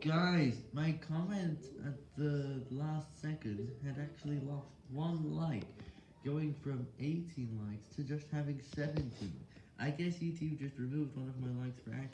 Guys, my comment at the last second had actually lost one like, going from 18 likes to just having 17. I guess YouTube just removed one of my likes for accident.